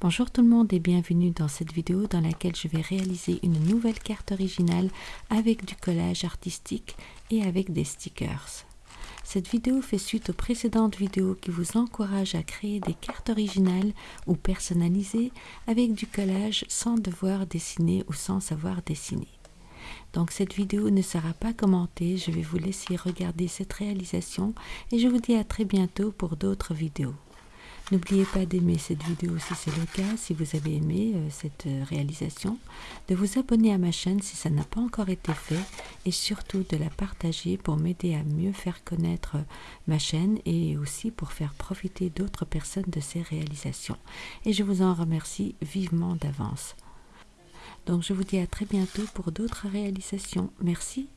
Bonjour tout le monde et bienvenue dans cette vidéo dans laquelle je vais réaliser une nouvelle carte originale avec du collage artistique et avec des stickers. Cette vidéo fait suite aux précédentes vidéos qui vous encouragent à créer des cartes originales ou personnalisées avec du collage sans devoir dessiner ou sans savoir dessiner. Donc cette vidéo ne sera pas commentée, je vais vous laisser regarder cette réalisation et je vous dis à très bientôt pour d'autres vidéos. N'oubliez pas d'aimer cette vidéo si c'est le cas, si vous avez aimé euh, cette euh, réalisation, de vous abonner à ma chaîne si ça n'a pas encore été fait et surtout de la partager pour m'aider à mieux faire connaître euh, ma chaîne et aussi pour faire profiter d'autres personnes de ces réalisations. Et je vous en remercie vivement d'avance. Donc je vous dis à très bientôt pour d'autres réalisations. Merci.